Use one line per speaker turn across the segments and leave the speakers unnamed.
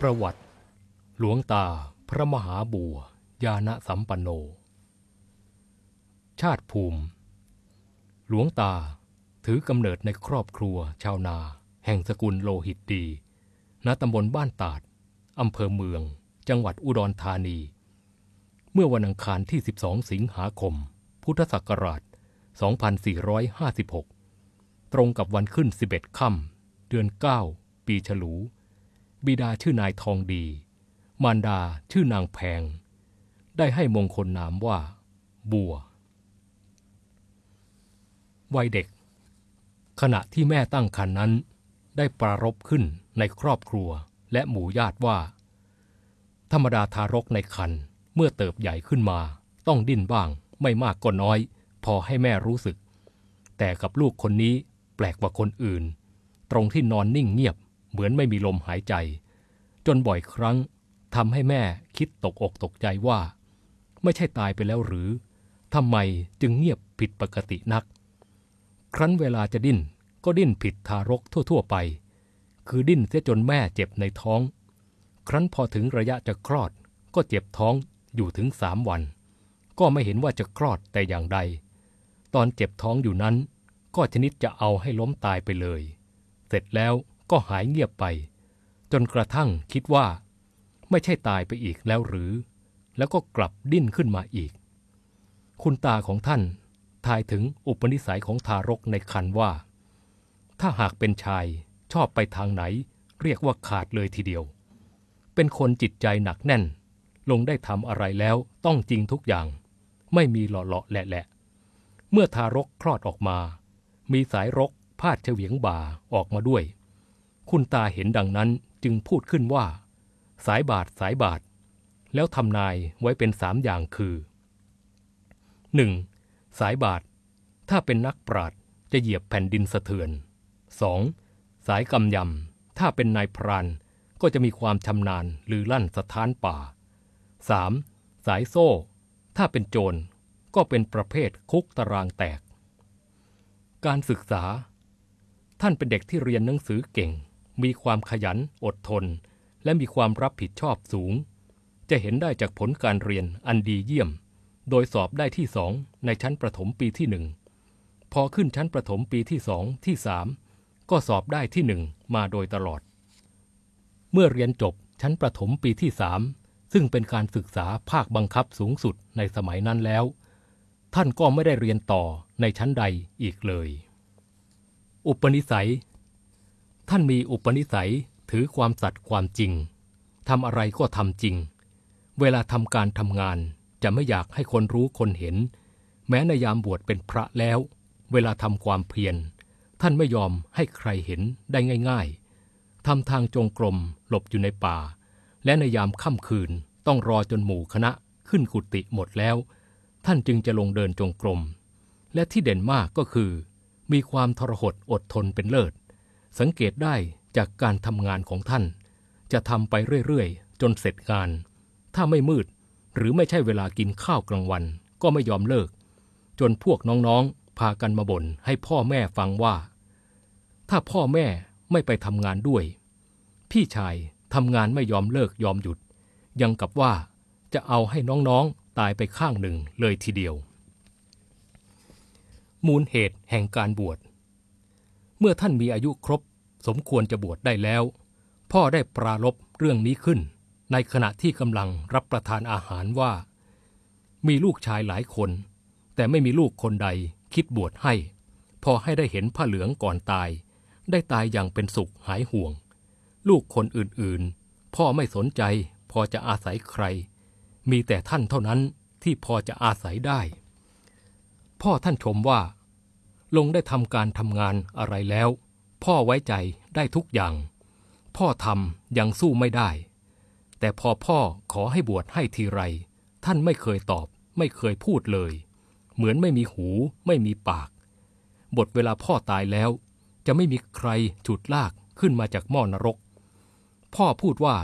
ประวัติ หลวงตาพระมหาบัวยานะสัมปันโน ชาติภูมิ หลวงตาถือกำเนิดในครอบครัวชาวนา แห่งสกุลโลหิตดี ณตำบลบ้านตาดอำเภอเมือง จังหวัดอุดรธานี เมื่อวันอังคารที่ 12 สิงหาคม พุทธศักราช 2456 ตรงกับวันขึ้น 11 ค่ำเดือน 9 ปีฉลู บิดาชื่อนายทองดี มารดาชื่อนางแพง ได้ให้มงคลนามว่า บัว วัยเด็ก ขณะที่แม่ตั้งครรภ์นนั้น ได้ปรารบขึ้นในครอบครัวและหมู่ญาติว่า ธรรมดาทารกในครรภ์เมื่อเติบใหญ่ขึ้นมา ต้องดิ้นบ้าง ไม่มากก็น้อย พอให้แม่รู้สึก แต่กับลูกคนนี้แปลกกว่าคนอื่น ตรงที่นอนนิ่งเงียบ เหมือนไม่มีลมหายใจ จนบ่อยครั้งทำให้แม่คิดตกอกตกใจว่า ไม่ใช่ตายไปแล้วหรือทำไมจึงเงียบผิดปกตินัก ครั้นเวลาจะดิ้นก็ดิ้นผิดทารกทั่ว ๆ ไป คือดิ้นเสียจนแม่เจ็บในท้อง ครั้นพอถึงระยะจะคลอดก็เจ็บท้องอยู่ถึงสามวัน ก็ไม่เห็นว่าจะคลอดแต่อย่างใด ตอนเจ็บท้องอยู่นั้น ก็ชนิดจะเอาให้ล้มตายไปเลย เสร็จแล้ว ก็หายเงียบไป จนกระทั่งคิดว่า ไม่ใช่ตายไปอีกแล้วหรือ แล้วก็กลับดิ้นขึ้นมาอีก คุณตาของท่านทายถึงอุปนิสัยของทารกในคันว่า ถ้าหากเป็นชายชอบไปทางไหน เรียกว่าขาดเลยทีเดียว เป็นคนจิตใจหนักแน่น ลงได้ทำอะไรแล้วต้องจริงทุกอย่าง ไม่มีหล่อๆแหละๆเมื่อทารกคลอดออกมา มีสายรกพาดเฉวียงบ่าออกมาด้วย คุณตาเห็นดังนั้นจึงพูดขึ้นว่า สายบาทสายบาท แล้วทำนายไว้เป็นสามอย่างคือ 1. สายบาท ถ้าเป็นนักปราดจะเหยียบแผ่นดินสะเทือน 2. สายกำยำ ถ้าเป็นนายพรานก็จะมีความชำนาญหรือลั่นสถานป่า 3. สายโซ่ ถ้าเป็นโจรก็เป็นประเภทคุกตารางแตก การศึกษา ท่านเป็นเด็กที่เรียนหนังสือเก่ง มีความขยันอดทน และมีความรับผิดชอบสูง จะเห็นได้จากผลการเรียนอันดีเยี่ยม โดยสอบได้ที่สองในชั้นประถมปีที่หนึ่งพอขึ้นชั้นประถมปีที่สองที่สามก็สอบได้ที่หนึ่งมาโดยตลอด เมื่อเรียนจบชั้นประถมปีที่สามซึ่งเป็นการศึกษาภาคบังคับสูงสุดในสมัยนั้นแล้ว ท่านก็ไม่ได้เรียนต่อในชั้นใดอีกเลย อุปนิสัย ท่านมีอุปนิสัยถือความสัตย์ความจริงทำอะไรก็ทำจริง เวลาทำการทำงานจะไม่อยากให้คนรู้คนเห็น แม้ในยามบวชเป็นพระแล้ว เวลาทำความเพียรท่านไม่ยอมให้ใครเห็นได้ง่าย ๆทำทางจงกรมหลบอยู่ในป่า และในยามค่ำคืนต้องรอจนหมู่คณะขึ้นกุฏิหมดแล้ว ท่านจึงจะลงเดินจงกรม และที่เด่นมากก็คือ มีความทรหดอดทนเป็นเลิศ สังเกตได้จากการทำงานของท่าน จะทำไปเรื่อยๆ จนเสร็จงาน ถ้าไม่มืด หรือไม่ใช่เวลากินข้าวกลางวัน ก็ไม่ยอมเลิก จนพวกน้องๆ พากันมาบ่นให้พ่อแม่ฟังว่า ถ้าพ่อแม่ไม่ไปทำงานด้วย พี่ชายทำงานไม่ยอมเลิกยอมหยุด ยังกับว่าจะเอาให้น้องๆ ตายไปข้างหนึ่งเลยทีเดียว มูลเหตุแห่งการบวช เมื่อท่านมีอายุครบ สมควรจะบวชได้แล้ว พ่อได้ปรารบเรื่องนี้ขึ้น ในขณะที่กำลังรับประทานอาหารว่า มีลูกชายหลายคน แต่ไม่มีลูกคนใดคิดบวชให้ พอให้ได้เห็นผ้าเหลืองก่อนตาย ได้ตายอย่างเป็นสุขหายห่วง ลูกคนอื่นๆ พ่อไม่สนใจพอจะอาศัยใคร มีแต่ท่านเท่านั้นที่พอจะอาศัยได้ พ่อท่านชมว่า ลงได้ทำการทำงานอะไรแล้ว พ่อไว้ใจได้ทุกอย่าง พ่อทำยังสู้ไม่ได้ แต่พอพ่อขอให้บวชให้ทีไร ท่านไม่เคยตอบ ไม่เคยพูดเลย เหมือนไม่มีหู ไม่มีปาก บทเวลาพ่อตายแล้ว จะไม่มีใครฉุดลากขึ้นมาจากหม้อนรก พ่อพูดว่า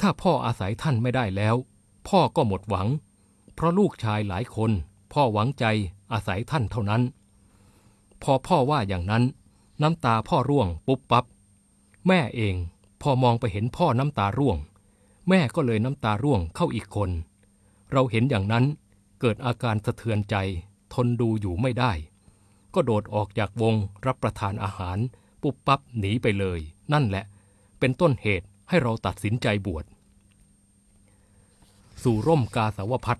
ถ้าพ่ออาศัยท่านไม่ได้แล้ว พ่อก็หมดหวัง เพราะลูกชายหลายคน พ่อหวังใจอาศัยท่านเท่านั้น พอพ่อว่าอย่างนั้น น้ำตาพ่อร่วงปุ๊บปับ๊บแม่เองพอมองไปเห็นพ่อน้ำตาร่วง แม่ก็เลยน้ำตาร่วงเข้าอีกคน เราเห็นอย่างนั้นเกิดอาการสะเทือนใจ ทนดูอยู่ไม่ได้ ก็โดดออกจากวงรับประทานอาหาร ปุ๊บปั๊บหนีไปเลย นั่นแหละ เป็นต้นเหตุให้เราตัดสินใจบวชสู่ร่มกาสาวพัฒ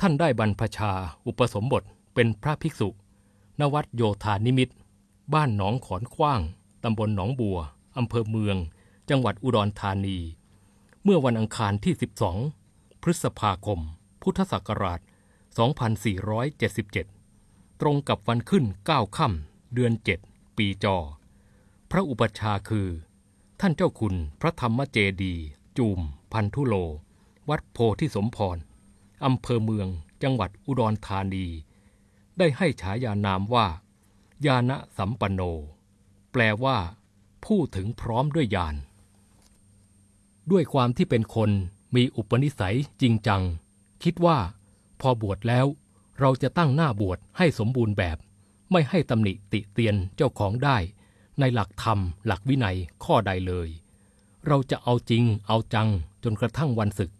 ท่านได้บรรพชาอุปสมบทเป็นพระภิกษุ นวัดโยธานิมิตร บ้านหนองขอนขว้าง ตำบลหนองบัว อำเภอเมือง จังหวัดอุดรธานี เมื่อวันอังคารที่ 12 พฤษภาคม พุทธศักราช 2477 ตรงกับวันขึ้น 9 ค่ำ เดือน 7 ปีจอ พระอุปชาคือ ท่านเจ้าคุณพระธรรมเจดี จูม พันธุโล วัดโพธิสมพร อำเภอเมือง จังหวัดอุดรธานี ได้ให้ฉายานามว่ายานะสัมปันโน แปลว่า ผู้ถึงพร้อมด้วยญาณด้วยความที่เป็นคนมีอุปนิสัยจริงจัง คิดว่า พอบวชแล้ว เราจะตั้งหน้าบวชให้สมบูรณ์แบบ ไม่ให้ตำหนิติเตียนเจ้าของได้ ในหลักธรรม หลักวินัยข้อใดเลย เราจะเอาจริง เอาจังจนกระทั่งวันศึก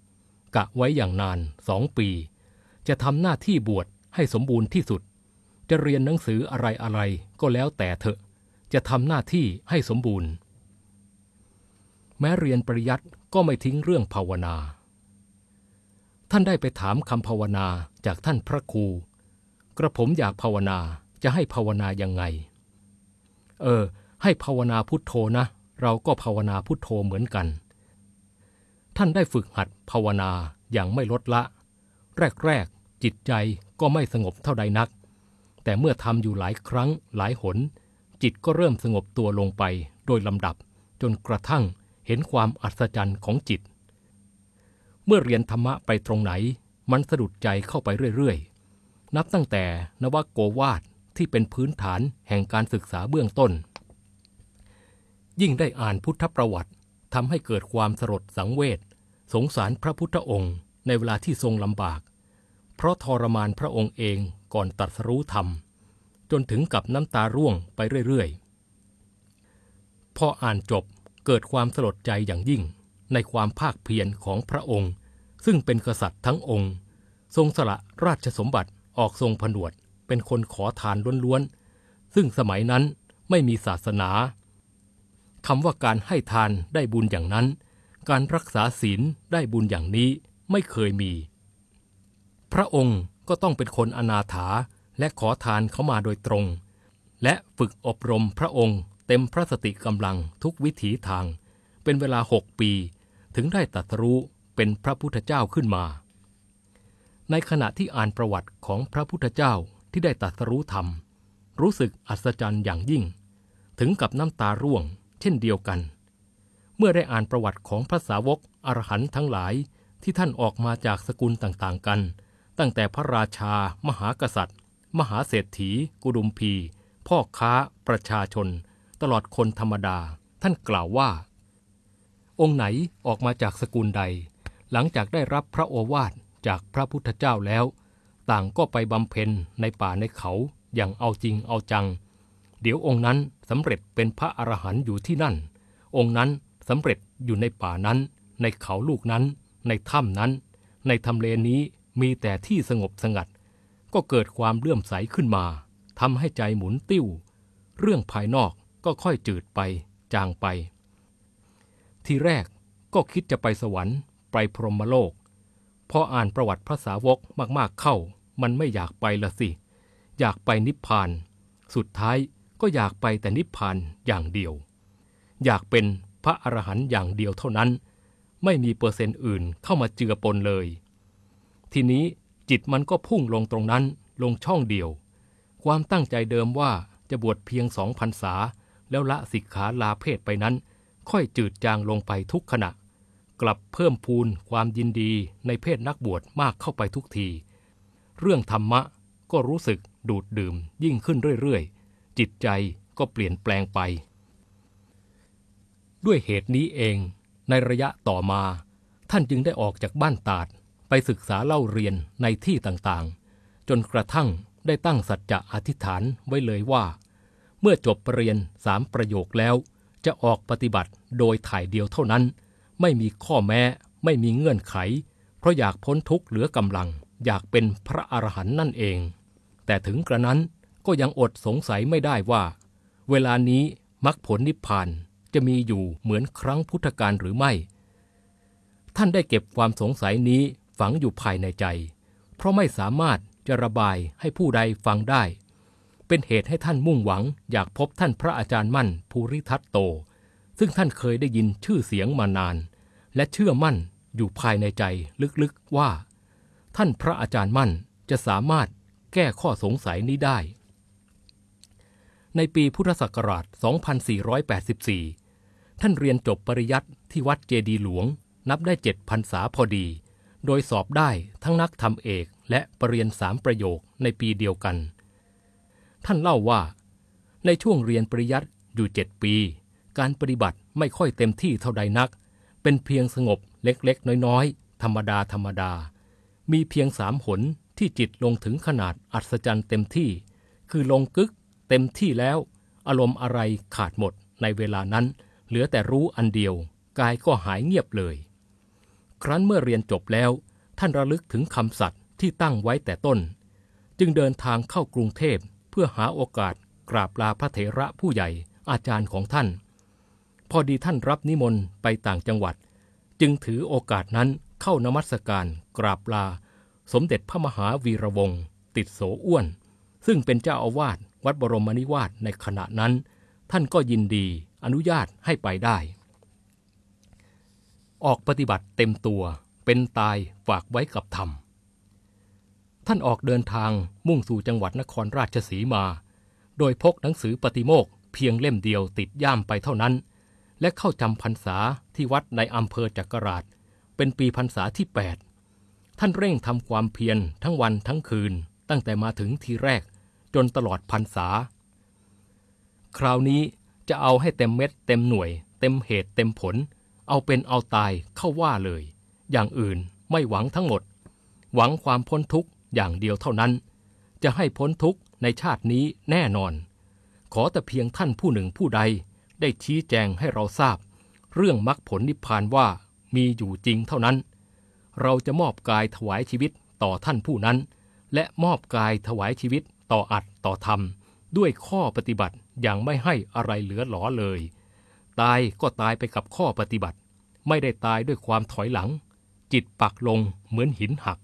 กะไว้อย่างนานสองปี จะทำหน้าที่บวช ให้สมบูรณ์ที่สุด จะเรียนหนังสืออะไรอะไรก็แล้วแต่เถอะ จะทำหน้าที่ให้สมบูรณ์ แม้เรียนปริยัติก็ไม่ทิ้งเรื่องภาวนา ท่านได้ไปถามคำภาวนาจากท่านพระครู กระผมอยากภาวนาจะให้ภาวนายังไง เออ ให้ภาวนาพุทโธนะ เราก็ภาวนาพุทโธเหมือนกัน ท่านได้ฝึกหัดภาวนาอย่างไม่ลดละ แรก จิตใจก็ไม่สงบเท่าใดนัก แต่เมื่อทำอยู่หลายครั้งหลายหน จิตก็เริ่มสงบตัวลงไปโดยลำดับ จนกระทั่งเห็นความอัศจรรย์ของจิต เมื่อเรียนธรรมะไปตรงไหน มันสะดุดใจเข้าไปเรื่อยๆ นับตั้งแต่นวโกวาทที่เป็นพื้นฐานแห่งการศึกษาเบื้องต้น ยิ่งได้อ่านพุทธประวัติทำให้เกิดความสลดสังเวชสงสารพระพุทธองค์ ในเวลาที่ทรงลำบาก เพราะทรมานพระองค์เองก่อนตรัสรู้ธรรม จนถึงกับน้ำตาร่วงไปเรื่อยๆ พออ่านจบเกิดความสลดใจอย่างยิ่งในความภาคเพียรของพระองค์ ซึ่งเป็นกษัตริย์ทั้งองค์ ทรงสละราชสมบัติออกทรงผนวดเป็นคนขอทานล้วนๆ ซึ่งสมัยนั้นไม่มีศาสนาคำว่าการให้ทานได้บุญอย่างนั้น การรักษาศีลได้บุญอย่างนี้ไม่เคยมี พระองค์ก็ต้องเป็นคนอนาถาและขอทานเขามาโดยตรง และฝึกอบรมพระองค์เต็มพระสติกำลังทุกวิถีทาง เป็นเวลาหกปี ถึงได้ตรัสรู้เป็นพระพุทธเจ้าขึ้นมา ในขณะที่อ่านประวัติของพระพุทธเจ้าที่ได้ตรัสรู้ธรรม รู้สึกอัศจรรย์อย่างยิ่ง ถึงกับน้ำตาร่วง เช่นเดียวกัน เมื่อได้อ่านประวัติของพระสาวกอรหันต์ทั้งหลายที่ท่านออกมาจากสกุลต่างๆกัน ตั้งแต่พระราชา มหากษัตริย์ มหาเศรษฐี กุดุมพี พ่อค้า ประชาชน ตลอดคนธรรมดา ท่านกล่าวว่า องค์ไหนออกมาจากสกุลใด หลังจากได้รับพระโอวาทจากพระพุทธเจ้าแล้ว ต่างก็ไปบำเพ็ญในป่าในเขาอย่างเอาจริงเอาจัง เดี๋ยวองค์นั้นสำเร็จเป็นพระอรหันต์อยู่ที่นั่น องค์นั้นสำเร็จอยู่ในป่านั้น ในเขาลูกนั้น ในถ้ำนั้น ในทำเลนี้ มีแต่ที่สงบสงัด ก็เกิดความเลื่อมใสขึ้นมาทำให้ใจหมุนติ้ว เรื่องภายนอกก็ค่อยจืดไป จางไป ทีแรกก็คิดจะไปสวรรค์ ไปพรหมโลก พออ่านประวัติพระสาวกมากๆเข้า มันไม่อยากไปละสิ อยากไปนิพพาน สุดท้ายก็อยากไปแต่นิพพานอย่างเดียว อยากเป็นพระอรหันต์อย่างเดียวเท่านั้น ไม่มีเปอร์เซ็นต์อื่นเข้ามาเจือปนเลย ทีนี้จิตมันก็พุ่งลงตรงนั้นลงช่องเดียว ความตั้งใจเดิมว่าจะบวชเพียงสองพรรษา แล้วละสิกขาลาเพศไปนั้น ค่อยจืดจางลงไปทุกขณะ กลับเพิ่มพูนความยินดีในเพศนักบวชมากเข้าไปทุกที เรื่องธรรมะก็รู้สึกดูดดื่มยิ่งขึ้นเรื่อยๆ จิตใจก็เปลี่ยนแปลงไป ด้วยเหตุนี้เองในระยะต่อมา ท่านจึงได้ออกจากบ้านตาด ไปศึกษาเล่าเรียนในที่ต่างๆ จนกระทั่งได้ตั้งสัจจะอธิษฐานไว้เลยว่า เมื่อจบปรริญญาสามประโยคแล้ว จะออกปฏิบัติโดยถ่ายเดียวเท่านั้น ไม่มีข้อแม้ ไม่มีเงื่อนไข เพราะอยากพ้นทุกข์เหลือกำลัง อยากเป็นพระอรหันต์นั่นเอง แต่ถึงกระนั้นก็ยังอดสงสัยไม่ได้ว่า เวลานี้มรรคผลนิพพานจะมีอยู่เหมือนครั้งพุทธกาลหรือไม่ ท่านได้เก็บความสงสัยนี้ ฝังอยู่ภายในใจ เพราะไม่สามารถจะระบายให้ผู้ใดฟังได้ เป็นเหตุให้ท่านมุ่งหวังอยากพบท่านพระอาจารย์มั่นภูริทัตโต ซึ่งท่านเคยได้ยินชื่อเสียงมานาน และเชื่อมั่นอยู่ภายในใจลึกๆว่า ท่านพระอาจารย์มั่นจะสามารถแก้ข้อสงสัยนี้ได้ ในปีพุทธศักราช 2484 ท่านเรียนจบปริยัติที่วัดเจดีหลวงนับได้เจ็ดพรรษาพอดี โดยสอบได้ทั้งนักทำเอกและปรริญญาสามประโยคในปีเดียวกัน ท่านเล่าว่า ในช่วงเรียนปริยัติอยู่เจ็ดปี การปฏิบัติไม่ค่อยเต็มที่เท่าใดนัก เป็นเพียงสงบเล็กๆ น้อยๆ ธรรมดาธรรมดา มีเพียงสามหนที่จิตลงถึงขนาดอัศจรรย์เต็มที่ คือลงกึกเต็มที่แล้ว อารมณ์อะไรขาดหมดในเวลานั้น เหลือแต่รู้อันเดียว กายก็หายเงียบเลย ครั้นเมื่อเรียนจบแล้ว ท่านระลึกถึงคำสัตย์ที่ตั้งไว้แต่ต้น จึงเดินทางเข้ากรุงเทพเพื่อหาโอกาสกราบลาพระเถระผู้ใหญ่อาจารย์ของท่าน พอดีท่านรับนิมนต์ไปต่างจังหวัด จึงถือโอกาสนั้นเข้านมัสการกราบลา สมเด็จพระมหาวีระวงศ์ติดโสอ้วน ซึ่งเป็นเจ้าอาวาสวัดบรมนิวาสในขณะนั้น ท่านก็ยินดีอนุญาตให้ไปได้ ออกปฏิบัติเต็มตัวเป็นตายฝากไว้กับธรรม ท่านออกเดินทางมุ่งสู่จังหวัดนครราชสีมา โดยพกหนังสือปฏิโมกเพียงเล่มเดียวติดย่ามไปเท่านั้น และเข้าจำพรรษาที่วัดในอำเภอจักราช เป็นปีพรรษาที่ 8 ท่านเร่งทำความเพียรทั้งวันทั้งคืน ตั้งแต่มาถึงทีแรกจนตลอดพรรษา คราวนี้จะเอาให้เต็มเม็ดเต็มหน่วย เต็มเหตุเต็มผล เอาเป็นเอาตายเข้าว่าเลย อย่างอื่นไม่หวังทั้งหมด หวังความพ้นทุกข์อย่างเดียวเท่านั้น จะให้พ้นทุกข์ในชาตินี้แน่นอน ขอแต่เพียงท่านผู้หนึ่งผู้ใด ได้ชี้แจงให้เราทราบ เรื่องมรรคผลนิพพานว่ามีอยู่จริงเท่านั้น เราจะมอบกายถวายชีวิตต่อท่านผู้นั้น และมอบกายถวายชีวิตต่ออัดต่อธรรม ด้วยข้อปฏิบัติอย่างไม่ให้อะไรเหลือหลอเลย ตายก็ตายไปกับข้อปฏิบัติ ไม่ได้ตายด้วยความถอยหลัง จิตปักลงเหมือนหินหัก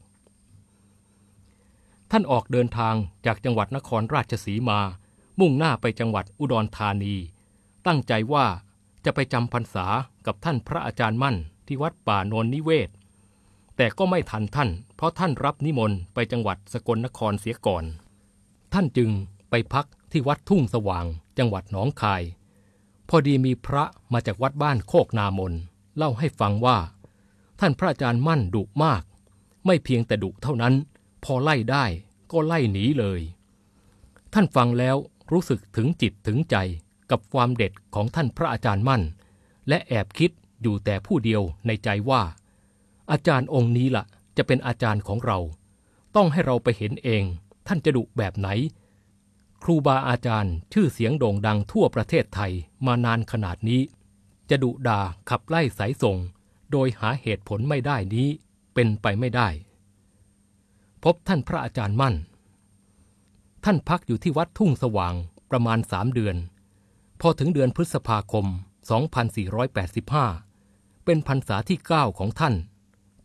ท่านออกเดินทางจากจังหวัดนครราชสีมา มุ่งหน้าไปจังหวัดอุดรธานี ตั้งใจว่าจะไปจำพรรษากับท่านพระอาจารย์มั่นที่วัดป่าโนนนิเวศ แต่ก็ไม่ทันท่าน เพราะท่านรับนิมนต์ไปจังหวัดสกลนครเสียก่อน ท่านจึงไปพักที่วัดทุ่งสว่างจังหวัดหนองคาย พอดีมีพระมาจากวัดบ้านโคกนามน เล่าให้ฟังว่า ท่านพระอาจารย์มั่นดุมาก ไม่เพียงแต่ดุเท่านั้น พอไล่ได้ก็ไล่หนีเลย ท่านฟังแล้วรู้สึกถึงจิตถึงใจกับความเด็ดของท่านพระอาจารย์มั่น และแอบคิดอยู่แต่ผู้เดียวในใจว่า อาจารย์องค์นี้ละ่ะ จะเป็นอาจารย์ของเรา ต้องให้เราไปเห็นเอง ท่านจะดุแบบไหน ครูบาอาจารย์ชื่อเสียงโด่งดังทั่วประเทศไทยมานานขนาดนี้ จะดุดาขับไล่สายส่ง โดยหาเหตุผลไม่ได้นี้เป็นไปไม่ได้ พบท่านพระอาจารย์มั่น ท่านพักอยู่ที่วัดทุ่งสว่างประมาณสามเดือน พอถึงเดือนพฤษภาคม 2485 เป็นพรรษาที่ 9 ของท่าน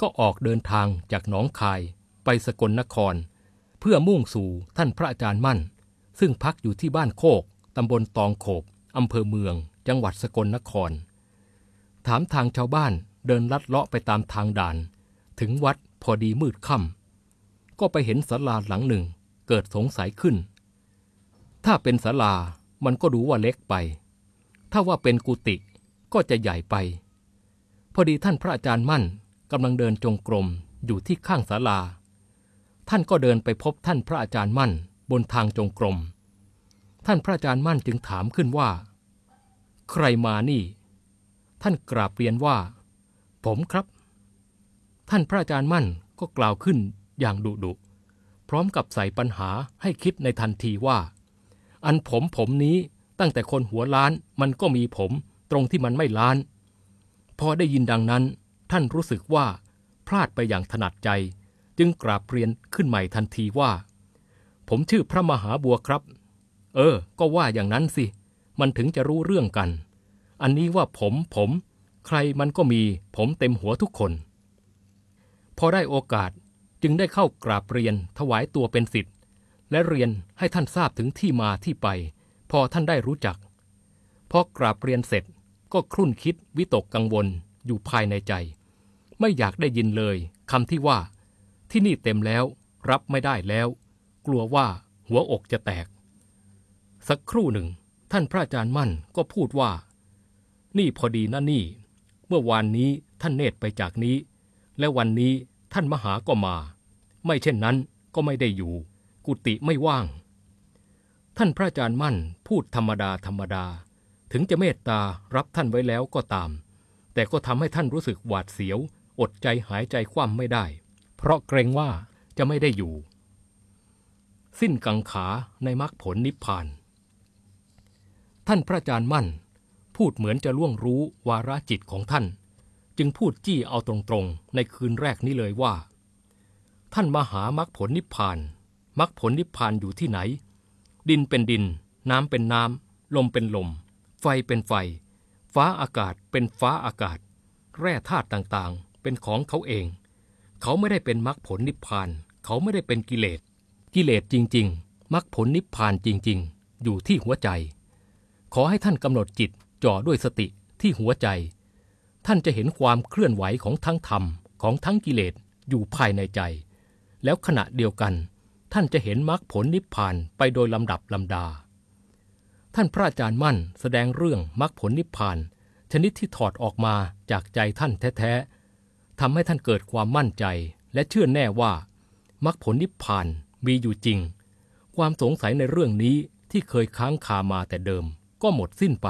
ก็ออกเดินทางจากหนองคายไปสกลนคร เพื่อมุ่งสู่ท่านพระอาจารย์มั่น ซึ่งพักอยู่ที่บ้านโคก ตำบลตองโขบอำเภอเมือง จังหวัดสกลนคร ถามทางชาวบ้านเดินลัดเลาะไปตามทางด่าน ถึงวัดพอดีมืดค่ำก็ไปเห็นศาลาหลังหนึ่งเกิดสงสัยขึ้น ถ้าเป็นศาลามันก็ดูว่าเล็กไป ถ้าว่าเป็นกุฏิก็จะใหญ่ไป พอดีท่านพระอาจารย์มั่นกำลังเดินจงกรมอยู่ที่ข้างศาลา ท่านก็เดินไปพบท่านพระอาจารย์มั่น บนทางจงกรม ท่านพระอาจารย์มั่นจึงถามขึ้นว่า ใครมานี่ ท่านกราบเรียนว่า ผมครับ ท่านพระอาจารย์มั่นก็กล่าวขึ้นอย่างดุดุพร้อมกับใส่ปัญหาให้คิดในทันทีว่า อันผมผมนี้ตั้งแต่คนหัวล้านมันก็มีผมตรงที่มันไม่ล้าน พอได้ยินดังนั้น ท่านรู้สึกว่า พลาดไปอย่างถนัดใจ จึงกราบเรียนขึ้นใหม่ทันทีว่า ผมชื่อพระมหาบัวครับ เออ ก็ว่าอย่างนั้นสิ มันถึงจะรู้เรื่องกัน อันนี้ว่าผมผม ใครมันก็มีผมเต็มหัวทุกคน พอได้โอกาสจึงได้เข้ากราบเรียนถวายตัวเป็นสิทธิ์และเรียนให้ท่านทราบถึงที่มาที่ไป พอท่านได้รู้จัก พอกราบเรียนเสร็จก็ครุ่นคิดวิตกกังวลอยู่ภายในใจ ไม่อยากได้ยินเลยคำที่ว่า ที่นี่เต็มแล้ว รับไม่ได้แล้ว กลัวว่าหัวอกจะแตก สักครู่หนึ่ง ท่านพระอาจารย์มั่นก็พูดว่า นี่พอดีนะนี่ เมื่อวานนี้ท่านเนตรไปจากนี้ และวันนี้ท่านมหาก็มา ไม่เช่นนั้นก็ไม่ได้อยู่ กุฏิไม่ว่าง ท่านพระอาจารย์มั่นพูดธรรมดาธรรมดา ถึงจะเมตตารับท่านไว้แล้วก็ตาม แต่ก็ทำให้ท่านรู้สึกหวาดเสียว อดใจหายใจคว่ำไม่ได้ เพราะเกรงว่าจะไม่ได้อยู่ สิ้นกังขาในมรรคผลนิพพาน ท่านพระอาจารย์มั่น พูดเหมือนจะล่วงรู้วาระจิตของท่าน จึงพูดจี้เอาตรงๆ ในคืนแรกนี้เลยว่า ท่านมาหามรรคผลนิพพานมรรคผลนิพพานอยู่ที่ไหน ดินเป็นดิน น้ำเป็นน้ำ ลมเป็นลม ไฟเป็นไฟ ฟ้าอากาศเป็นฟ้าอากาศ แร่ธาตุต่างๆ เป็นของเขาเอง เขาไม่ได้เป็นมรรคผลนิพพาน เขาไม่ได้เป็นกิเลส กิเลสจริง ๆมรรคผลนิพพานจริง ๆ อยู่ที่หัวใจ ขอให้ท่านกำหนดจิตจ่อด้วยสติที่หัวใจ ท่านจะเห็นความเคลื่อนไหวของทั้งธรรมของทั้งกิเลสอยู่ภายในใจ แล้วขณะเดียวกัน ท่านจะเห็นมรรคผลนิพพานไปโดยลำดับลำดา ท่านพระอาจารย์มั่นแสดงเรื่องมรรคผลนิพพาน ชนิดที่ถอดออกมาจากใจท่านแท้ๆทำให้ท่านเกิดความมั่นใจและเชื่อแน่ว่ามรรคผลนิพพาน มีอยู่จริง ความสงสัยในเรื่องนี้ที่เคยค้างคามาแต่เดิมก็หมดสิ้นไป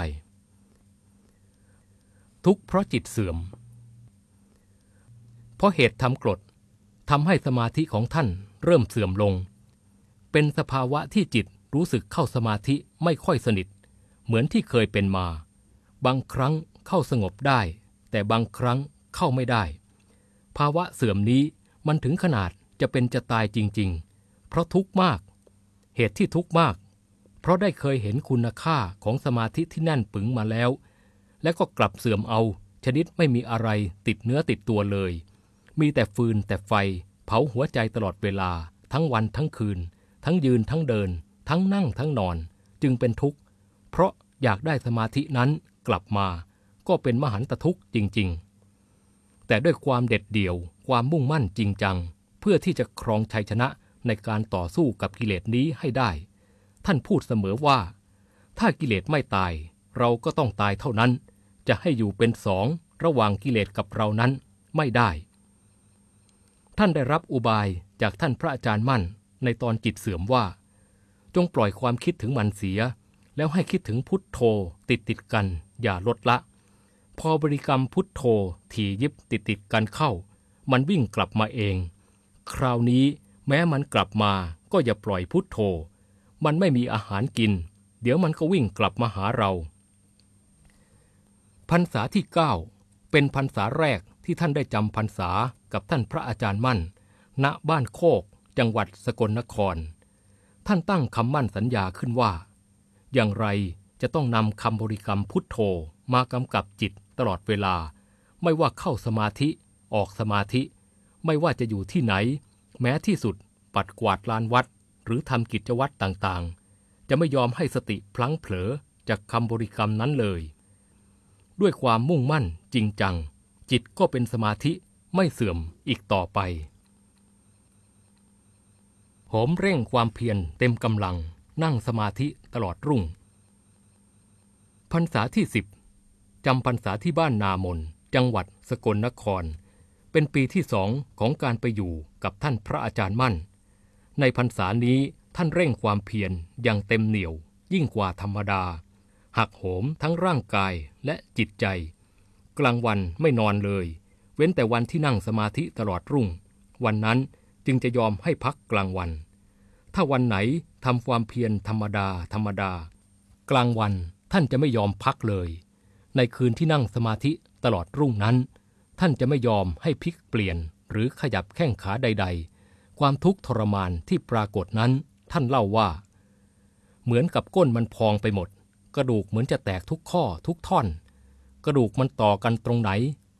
ทุกเพราะจิตเสื่อม เพราะเหตุทำกรดทำให้สมาธิของท่านเริ่มเสื่อมลง เป็นสภาวะที่จิตรู้สึกเข้าสมาธิไม่ค่อยสนิท เหมือนที่เคยเป็นมา บางครั้งเข้าสงบได้ แต่บางครั้งเข้าไม่ได้ ภาวะเสื่อมนี้มันถึงขนาดจะเป็นจะตายจริง ๆ เพราะทุกข์มาก เหตุที่ทุกข์มาก เพราะได้เคยเห็นคุณค่าของสมาธิที่แน่นปึงมาแล้ว และก็กลับเสื่อมเอาชนิดไม่มีอะไรติดเนื้อติดตัวเลย มีแต่ฟืนแต่ไฟ เผาหัวใจตลอดเวลา ทั้งวันทั้งคืน ทั้งยืนทั้งเดิน ทั้งนั่งทั้งนอน จึงเป็นทุกข์ เพราะอยากได้สมาธินั้นกลับมา ก็เป็นมหันตทุกข์จริง ๆ แต่ด้วยความเด็ดเดี่ยว ความมุ่งมั่นจริงจัง เพื่อที่จะครองชัยชนะ ในการต่อสู้กับกิเลสนี้ให้ได้ ท่านพูดเสมอว่า ถ้ากิเลสไม่ตาย เราก็ต้องตายเท่านั้น จะให้อยู่เป็นสองระหว่างกิเลสกับเรานั้นไม่ได้ ท่านได้รับอุบายจากท่านพระอาจารย์มั่นในตอนจิตเสื่อมว่า จงปล่อยความคิดถึงมันเสีย แล้วให้คิดถึงพุทโธติดติดกันอย่าลดละ พอบริกรรมพุทโธถี่ยิบติดติดกันเข้า มันวิ่งกลับมาเอง คราวนี้ แม้มันกลับมาก็อย่าปล่อยพุทโธ มันไม่มีอาหารกิน เดี๋ยวมันก็วิ่งกลับมาหาเรา พรรษาที่ 9 เป็นพรรษาแรกที่ท่านได้จำพรรษากับท่านพระอาจารย์มั่น ณ บ้านโคก จังหวัดสกลนคร ท่านตั้งคำมั่นสัญญาขึ้นว่า อย่างไรจะต้องนำคำบริกรรมพุทโธมากำกับจิตตลอดเวลา ไม่ว่าเข้าสมาธิ ออกสมาธิ ไม่ว่าจะอยู่ที่ไหน แม้ที่สุดปัดกวาดลานวัด หรือทำกิจวัตรต่างๆ จะไม่ยอมให้สติพลั้งเผลอจากคำบริกรรมนั้นเลย ด้วยความมุ่งมั่นจริงจัง จิตก็เป็นสมาธิไม่เสื่อมอีกต่อไปโหมเร่งความเพียรเต็มกำลังนั่งสมาธิตลอดรุ่ง พรรษาที่สิบจำพรรษาที่บ้านนามน จังหวัดสกลนคร เป็นปีที่สองของการไปอยู่กับท่านพระอาจารย์มั่น ในพรรษานี้ท่านเร่งความเพียรอย่างเต็มเหนี่ยว ยิ่งกว่าธรรมดา หักโหมทั้งร่างกายและจิตใจ กลางวันไม่นอนเลย เว้นแต่วันที่นั่งสมาธิตลอดรุ่ง วันนั้นจึงจะยอมให้พักกลางวัน ถ้าวันไหนทำความเพียรธรรมดาธรรมดา กลางวันท่านจะไม่ยอมพักเลย ในคืนที่นั่งสมาธิตลอดรุ่งนั้น ท่านจะไม่ยอมให้พลิกเปลี่ยนหรือขยับแข้งขาใด ๆ ความทุกข์ทรมานที่ปรากฏนั้น ท่านเล่าว่า เหมือนกับก้นมันพองไปหมด กระดูกเหมือนจะแตกทุกข้อทุกท่อน กระดูกมันต่อกันตรงไหน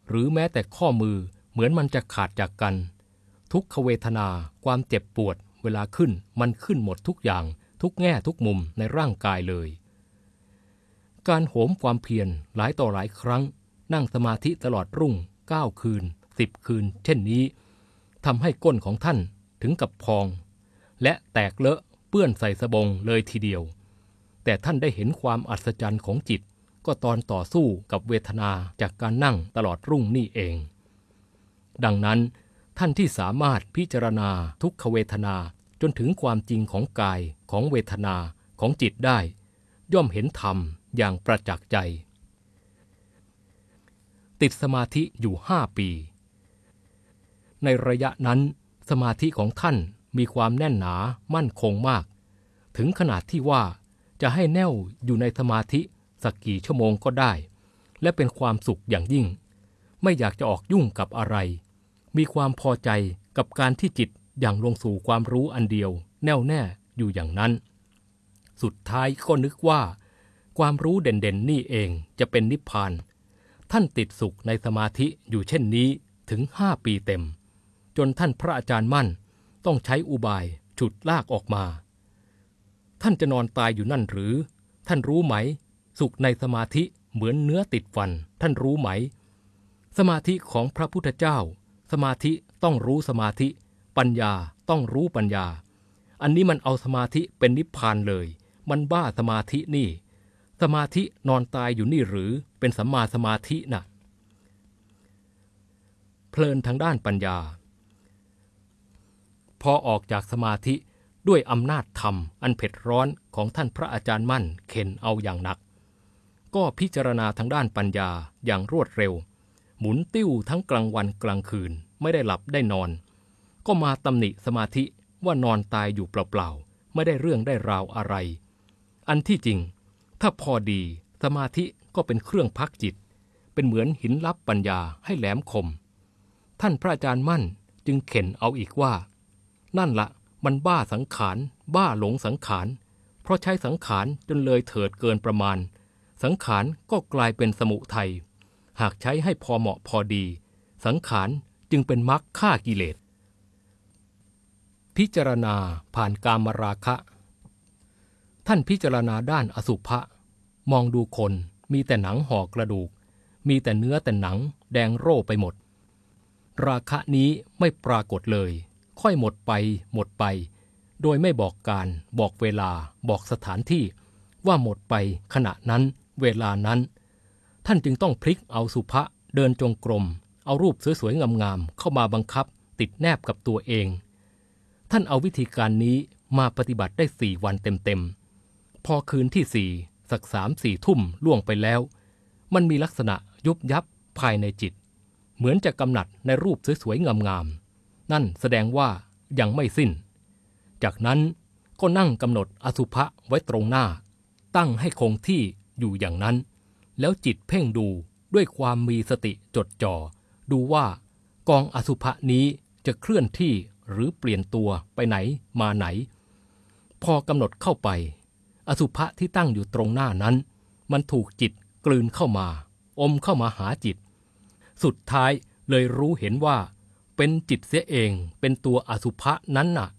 หรือแม้แต่ข้อมือเหมือนมันจะขาดจากกัน ทุกขเวทนา ความเจ็บปวด เวลาขึ้นมันขึ้นหมดทุกอย่าง ทุกแง่ทุกมุมในร่างกายเลย การโหมความเพียรหลายต่อหลายครั้ง นั่งสมาธิตลอดรุ่ง เก้าคืนสิบคืน เช่นนี้ทำให้ก้นของท่านถึงกับพอง และแตกเลอะเปื้อนใส่สบงเลยทีเดียว แต่ท่านได้เห็นความอัศจรรย์ของจิต ก็ตอนต่อสู้กับเวทนาจากการนั่งตลอดรุ่งนี่เอง ดังนั้น ท่านที่สามารถพิจารณาทุกขเวทนาจนถึงความจริงของกายของเวทนาของจิตได้ ย่อมเห็นธรรมอย่างประจักษ์ใจ ติดสมาธิอยู่ห้าปี ในระยะนั้นสมาธิของท่านมีความแน่นหนามั่นคงมาก ถึงขนาดที่ว่าจะให้แน่วอยู่ในสมาธิสักกี่ชั่วโมงก็ได้ และเป็นความสุขอย่างยิ่ง ไม่อยากจะออกยุ่งกับอะไร มีความพอใจกับการที่จิตอย่างลงสู่ความรู้อันเดียว แน่วแน่อยู่อย่างนั้น สุดท้ายก็นึกว่า ความรู้เด่นๆนี่เองจะเป็นนิพพาน ท่านติดสุขในสมาธิอยู่เช่นนี้ถึงห้าปีเต็ม จนท่านพระอาจารย์มั่นต้องใช้อุบายฉุดลากออกมา ท่านจะนอนตายอยู่นั่นหรือ ท่านรู้ไหม สุขในสมาธิเหมือนเนื้อติดฟัน ท่านรู้ไหม สมาธิของพระพุทธเจ้า สมาธิต้องรู้สมาธิ ปัญญาต้องรู้ปัญญา อันนี้มันเอาสมาธิเป็นนิพพานเลย มันบ้าสมาธินี่ มาธินอนตายอยู่นี่หรือเป็นสัมมาสมาธินะ่ะเพลินทางด้านปัญญา พอออกจากสมาธิด้วยอำนาจธรรมอันเผ็ดร้อนของท่านพระอาจารย์มั่นเข็นเอาอย่างหนัก ก็พิจารณาทางด้านปัญญาอย่างรวดเร็ว หมุนติ้วทั้งกลางวันกลางคืนไม่ได้หลับได้นอน ก็มาตำหนิสมาธิว่านอนตายอยู่เปล่าๆไม่ได้เรื่องได้ราวอะไร อันที่จริง ถ้าพอดีสมาธิก็เป็นเครื่องพักจิต เป็นเหมือนหินลับปัญญาให้แหลมคม ท่านพระอาจารย์มั่นจึงเข็นเอาอีกว่า นั่นละมันบ้าสังขาร บ้าหลงสังขาร เพราะใช้สังขารจนเลยเถิดเกินประมาณ สังขารก็กลายเป็นสมุทัยหากใช้ให้พอเหมาะพอดี สังขารจึงเป็นมรรคฆ่ากิเลส พิจารณาผ่านกามราคะ ท่านพิจารณาด้านอสุภะมองดูคนมีแต่หนังห่อกระดูก มีแต่เนื้อแต่หนัง แดงโร่ไปหมด ราคะนี้ไม่ปรากฏเลย ค่อยหมดไป หมดไป โดยไม่บอกการบอกเวลาบอกสถานที่ ว่าหมดไปขณะนั้น เวลานั้น ท่านจึงต้องพลิกเอาสุภะเดินจงกรม เอารูปสวยๆงามๆเข้ามาบังคับ ติดแนบกับตัวเอง ท่านเอาวิธีการนี้มาปฏิบัติได้สี่วันเต็มๆ พอคืนที่สี่สักสามสี่ทุ่มล่วงไปแล้ว มันมีลักษณะยุบยับภายในจิต เหมือนจะกำหนัดในรูปสวยๆ งามๆ นั่นแสดงว่ายังไม่สิ้น จากนั้นก็นั่งกำหนดอสุภะไว้ตรงหน้า ตั้งให้คงที่อยู่อย่างนั้น แล้วจิตเพ่งดูด้วยความมีสติจดจ่อดูว่ากองอสุภะนี้จะเคลื่อนที่หรือเปลี่ยนตัวไปไหนมาไหน พอกำหนดเข้าไป อสุภะที่ตั้งอยู่ตรงหน้านั้น มันถูกจิตกลืนเข้ามา อมเข้ามาหาจิต สุดท้ายเลยรู้เห็นว่า เป็นจิตเสียเองเป็นตัวอสุภะนั้นน่ะ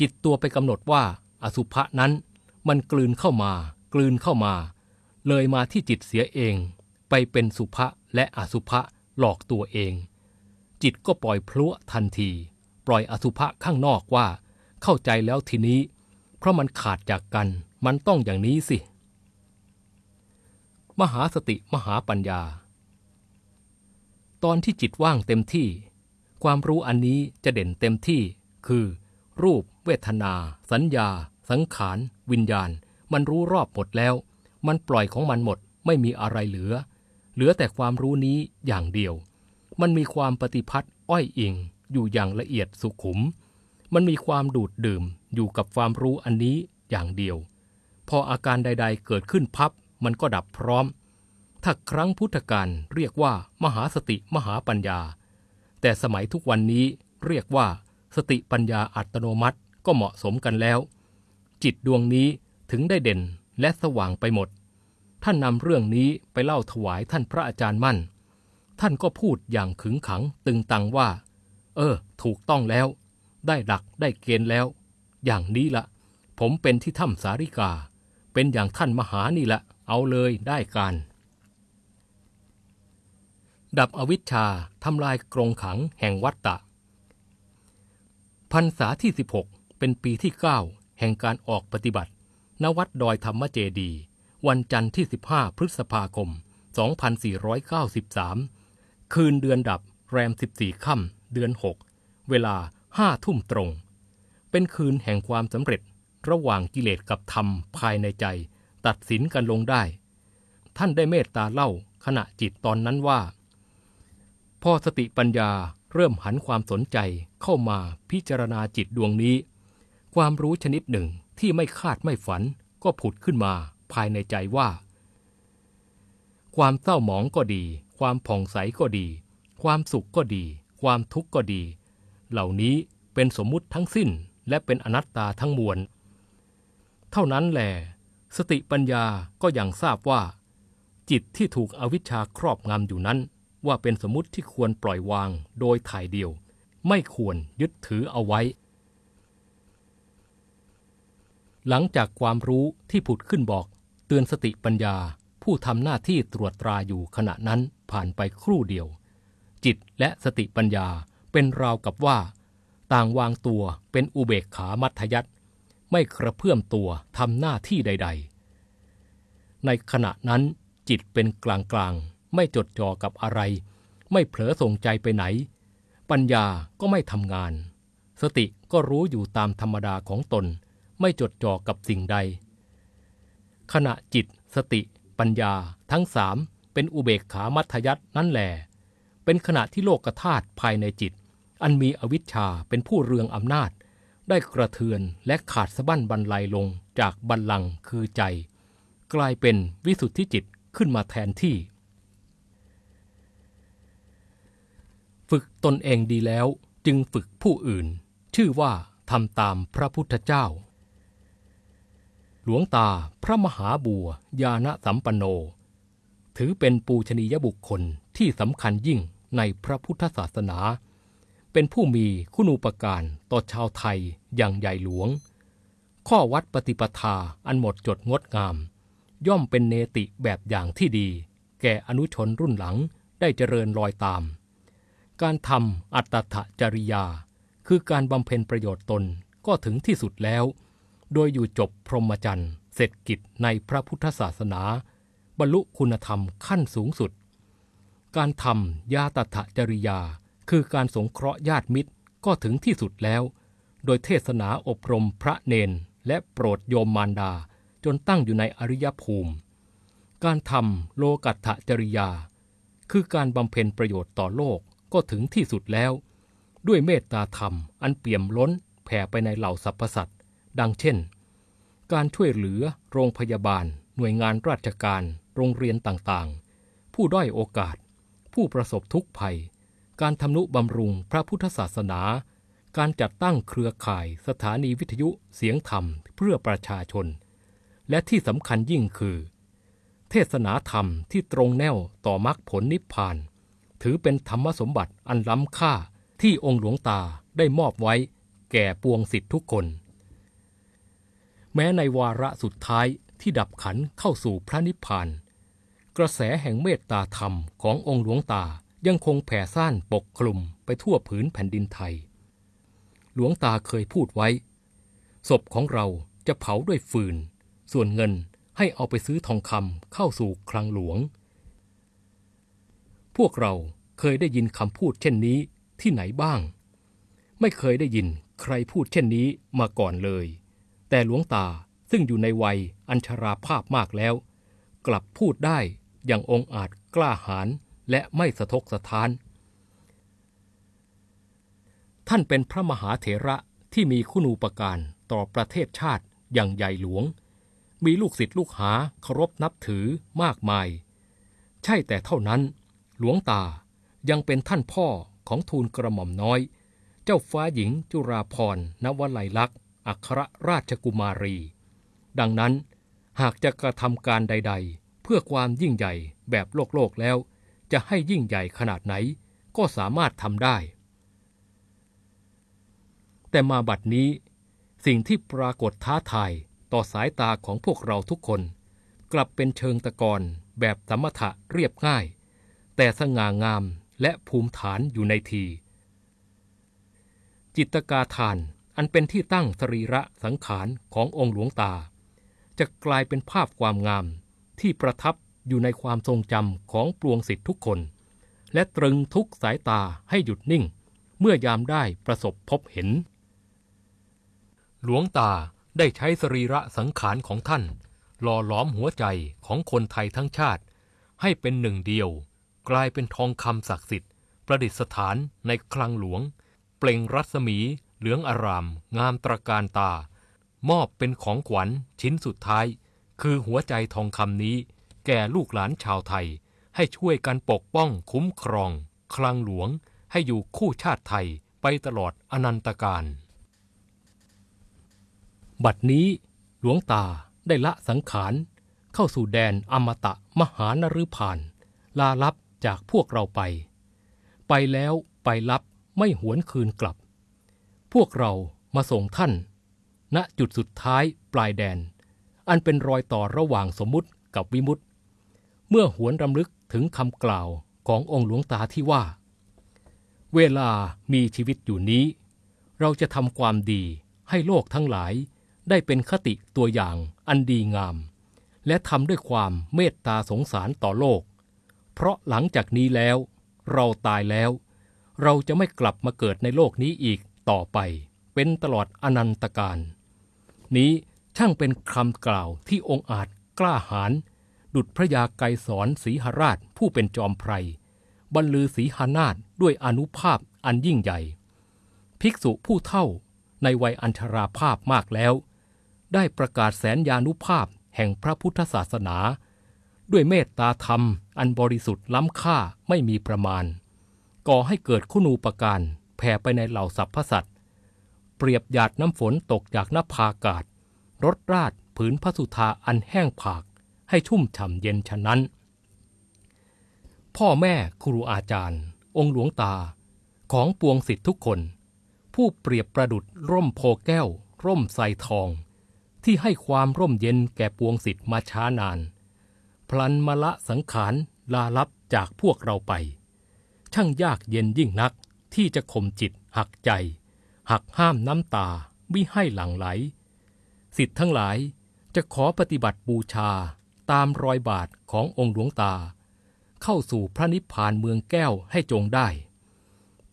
จิตตัวไปกำหนดว่า อสุภะนั้น มันกลืนเข้ามา กลืนเข้ามา เลยมาที่จิตเสียเอง ไปเป็นสุภะและอสุภะหลอกตัวเอง จิตก็ปล่อยพลุทันที ปล่อยอสุภะข้างนอกว่า เข้าใจแล้วทีนี้ เพราะมันขาดจากกัน มันต้องอย่างนี้สิ มหาสติมหาปัญญา ตอนที่จิตว่างเต็มที่ ความรู้อันนี้จะเด่นเต็มที่ คือ รูป เวทนา สัญญา สังขาร วิญญาณ มันรู้รอบหมดแล้ว มันปล่อยของมันหมด ไม่มีอะไรเหลือ เหลือแต่ความรู้นี้อย่างเดียว มันมีความปฏิพัทธ์อ้อยอิง อยู่อย่างละเอียดสุขุม มันมีความดูดดื่มอยู่กับความรู้อันนี้อย่างเดียว พออาการใด ๆ เกิดขึ้นพับมันก็ดับพร้อม ถ้าครั้งพุทธกาลเรียกว่า มหาสติมหาปัญญา แต่สมัยทุกวันนี้เรียกว่า สติปัญญาอัตโนมัติก็เหมาะสมกันแล้ว จิตดวงนี้ถึงได้เด่นและสว่างไปหมด ท่านนำเรื่องนี้ไปเล่าถวายท่านพระอาจารย์มั่น ท่านก็พูดอย่างขึงขังตึงตังว่า เออ ถูกต้องแล้ว ได้หลักได้เกณฑ์แล้ว อย่างนี้ละ ผมเป็นที่ถ้ำสาริกา เป็นอย่างท่านมหานี่ละเอาเลยได้การ ดับอวิชชาทำลายกรงขังแห่งวัตตะพรรษาที่ 16 เป็นปีที่ 9 แห่งการออกปฏิบัติ ณวัดดอยธรรมเจดี วันจันทร์ที่ 15 พฤษภาคม 2493 คืนเดือนดับแรม 14 ค่ำเดือน 6 เวลา5ทุ่มตรง เป็นคืนแห่งความสำเร็จ ระหว่างกิเลสกับธรรมภายในใจ ตัดสินกันลงได้ ท่านได้เมตตาเล่าขณะจิตตอนนั้นว่า พอสติปัญญาเริ่มหันความสนใจเข้ามาพิจารณาจิตดวงนี้ ความรู้ชนิดหนึ่งที่ไม่คาดไม่ฝันก็ผุดขึ้นมาภายในใจว่า ความเศร้าหมองก็ดี ความผ่องใสก็ดี ความสุขก็ดี ความทุกข์ก็ดี เหล่านี้เป็นสมมุติทั้งสิ้นและเป็นอนัตตาทั้งมวล เท่านั้นแหลสติปัญญาก็ยังทราบว่า จิตที่ถูกอวิชชาครอบงำอยู่นั้น ว่าเป็นสมมติที่ควรปล่อยวางโดยถ่ายเดียว ไม่ควรยึดถือเอาไว้ หลังจากความรู้ที่ผุดขึ้นบอกเตือนสติปัญญาผู้ทำหน้าที่ตรวจตราอยู่ขณะนั้นผ่านไปครู่เดียว จิตและสติปัญญาเป็นราวกับว่า ต่างวางตัวเป็นอุเบกขามัธยัต ไม่กระเพื่อมตัวทำหน้าที่ใด ๆ ในขณะนั้นจิตเป็นกลางๆไม่จดจ่อกับอะไร ไม่เผลอส่งใจไปไหน ปัญญาก็ไม่ทำงาน สติก็รู้อยู่ตามธรรมดาของตน ไม่จดจ่อกับสิ่งใด ขณะจิต สติ ปัญญาทั้งสามเป็นอุเบกขามัธยัตนั่นแหลเป็นขณะที่โลกธาตุภายในจิต อันมีอวิชชาเป็นผู้เรืองอำนาจ ได้กระเทือนและขาดสะบั้นบรรลัยลงจากบัลลังก์คือใจ กลายเป็นวิสุทธิจิตขึ้นมาแทนที่ ฝึกตนเองดีแล้วจึงฝึกผู้อื่น ชื่อว่าทำตามพระพุทธเจ้า หลวงตาพระมหาบัวยาณสัมปันโน ถือเป็นปูชนียบุคคลที่สำคัญยิ่งในพระพุทธศาสนา เป็นผู้มีคุณูปการต่อชาวไทยอย่างใหญ่หลวง ข้อวัดปฏิปทาอันหมดจดงดงาม ย่อมเป็นเนติแบบอย่างที่ดี แก่อนุชนรุ่นหลังได้เจริญรอยตาม การทำอัตถจริยา คือการบำเพ็ญประโยชน์ตนก็ถึงที่สุดแล้ว โดยอยู่จบพรหมจรรย์เสร็จกิจในพระพุทธศาสนา บรรลุคุณธรรมขั้นสูงสุด การทำยาตถจริยา คือการสงเคราะห์ญาติมิตรก็ถึงที่สุดแล้ว โดยเทศนาอบรมพระเนน และโปรดโยมมารดา จนตั้งอยู่ในอริยภูมิ การทำโลกัตถจริยา คือการบำเพ็ญประโยชน์ต่อโลกก็ถึงที่สุดแล้ว ด้วยเมตตาธรรมอันเปี่ยมล้นแผ่ไปในเหล่าสรรพสัตว์ดังเช่น การช่วยเหลือโรงพยาบาล หน่วยงานราชการ โรงเรียนต่างๆ ผู้ด้อยโอกาส ผู้ประสบทุกข์ภัย การทำนุบำรุงพระพุทธศาสนา การจัดตั้งเครือข่ายสถานีวิทยุเสียงธรรมเพื่อประชาชน และที่สำคัญยิ่งคือ เทศนาธรรมที่ตรงแนวต่อมรรคผลนิพพาน ถือเป็นธรรมสมบัติอันล้ำค่าที่องค์หลวงตาได้มอบไว้แก่ปวงสิทธิทุกคน แม้ในวาระสุดท้ายที่ดับขันเข้าสู่พระนิพพาน กระแสแห่งเมตตาธรรมขององค์หลวงตา ยังคงแผ่ซ่านปกคลุมไปทั่วผืนแผ่นดินไทย หลวงตาเคยพูดไว้ ศพของเราจะเผาด้วยฟืน ส่วนเงินให้เอาไปซื้อทองคำเข้าสู่คลังหลวง พวกเราเคยได้ยินคำพูดเช่นนี้ที่ไหนบ้าง ไม่เคยได้ยินใครพูดเช่นนี้มาก่อนเลย แต่หลวงตาซึ่งอยู่ในวัยอัญชราภาพมากแล้ว กลับพูดได้อย่างองอาจกล้าหาญ และไม่สะทกสะท้าน ท่านเป็นพระมหาเถระที่มีคุณูปการต่อประเทศชาติอย่างใหญ่หลวง มีลูกศิษย์ลูกหาเคารพนับถือมากมาย ใช่แต่เท่านั้น หลวงตายังเป็นท่านพ่อของทูลกระหม่อมน้อย เจ้าฟ้าหญิงจุราพรณวลัยลักษณ์อัครราชกุมารี ดังนั้นหากจะกระทำการใด ๆ เพื่อความยิ่งใหญ่แบบโลกโลกแล้ว จะให้ยิ่งใหญ่ขนาดไหนก็สามารถทำได้ แต่มาบัดนี้ สิ่งที่ปรากฏท้าทายต่อสายตาของพวกเราทุกคน กลับเป็นเชิงตะกอนแบบสมถะเรียบง่าย แต่สง่างามและภูมิฐานอยู่ในที จิตกาทานอันเป็นที่ตั้งสรีระสังขารขององค์หลวงตา จะกลายเป็นภาพความงามที่ประทับ อยู่ในความทรงจำของปวงสิทธิทุกคน และตรึงทุกสายตาให้หยุดนิ่ง เมื่อยามได้ประสบพบเห็น หลวงตาได้ใช้สรีระสังขารของท่าน หล่อหลอมหัวใจของคนไทยทั้งชาติ ให้เป็นหนึ่งเดียว กลายเป็นทองคำศักดิ์สิทธิ์ ประดิษฐานในคลังหลวง เปล่งรัศมี เหลืองอาราม งามตระการตา มอบเป็นของขวัญชิ้นสุดท้าย คือหัวใจทองคำนี้ แก่ลูกหลานชาวไทย ให้ช่วยกันปกป้องคุ้มครอง คลังหลวงให้อยู่คู่ชาติไทยไปตลอดอนันตการ บัดนี้หลวงตาได้ละสังขาร เข้าสู่แดนอมตะมหานฤพาน ลาลับจากพวกเราไป ไปแล้วไปลับไม่หวนคืนกลับ พวกเรามาส่งท่าน ณจุดสุดท้ายปลายแดน อันเป็นรอยต่อระหว่างสมมุติกับวิมุตติ เมื่อหวนรำลึกถึงคำกล่าวขององค์หลวงตาที่ว่า เวลามีชีวิตอยู่นี้ เราจะทำความดีให้โลกทั้งหลายได้เป็นคติตัวอย่างอันดีงาม และทำด้วยความเมตตาสงสารต่อโลก เพราะหลังจากนี้แล้ว เราตายแล้ว เราจะไม่กลับมาเกิดในโลกนี้อีกต่อไป เป็นตลอดอนันตการ นี้ช่างเป็นคำกล่าวที่องค์อาจกล้าหาญ ดุจพระยาไกรสอนสีหราชผู้เป็นจอมไพรบรรลือสีหานาฏด้วยอนุภาพอันยิ่งใหญ่ ภิกษุผู้เท่าในวัยอัญชราภาพมากแล้ว ได้ประกาศแสนยานุภาพแห่งพระพุทธศาสนา ด้วยเมตตาธรรมอันบริสุทธิ์ล้ำค่าไม่มีประมาณ ก่อให้เกิดคุณูปการแผ่ไปในเหล่าสรรพสัตว์เปรียบหยาดน้ำฝนตกจากหน้าพากาศรดราดผืนพระสุธาอันแห้งผาก ให้ชุ่มฉ่ำเย็นฉะนั้น พ่อแม่ครูอาจารย์ องค์หลวงตาของปวงสิทธิทุกคน ผู้เปรียบประดุดร่มโพแก้ว ร่มใสทอง ที่ให้ความร่มเย็นแก่ปวงสิทธิ์มาช้านาน พลันมาละสังขารลาลับจากพวกเราไป ช่างยากเย็นยิ่งนักที่จะข่มจิตหักใจ หักห้ามน้ำตาไมิให้หลั่งไหล สิทธิ์ทั้งหลายจะขอปฏิบัติบูชา ตามรอยบาทขององค์หลวงตา เข้าสู่พระนิพพานเมืองแก้วให้จงได้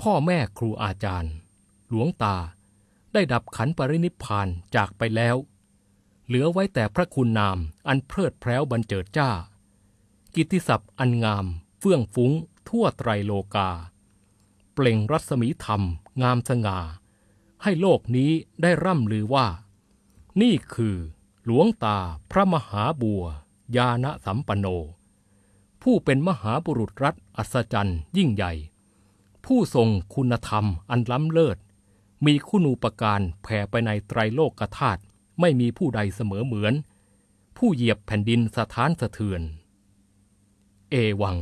พ่อแม่ครูอาจารย์ หลวงตาได้ดับขันปรินิพพานจากไปแล้ว เหลือไว้แต่พระคุณนามอันเพลิดเพล้วบรรเจิดจ้า กิติศัพท์อันงามเฟื่องฟุ้ง ทั่วไตรโลกา เปล่งรัศมีธรรม งามสง่า ให้โลกนี้ได้ร่ำลือว่า นี่คือหลวงตาพระมหาบัว ยาณสัมปันโน ผู้เป็นมหาบุรุษรัฐอัศจรรย์ยิ่งใหญ่ ผู้ทรงคุณธรรมอันล้ำเลิศ มีคุณูปการแผ่ไปในไตรโลกธาตุไม่มีผู้ใดเสมอเหมือน ผู้เหยียบแผ่นดินสถานสะเทือน เอวัง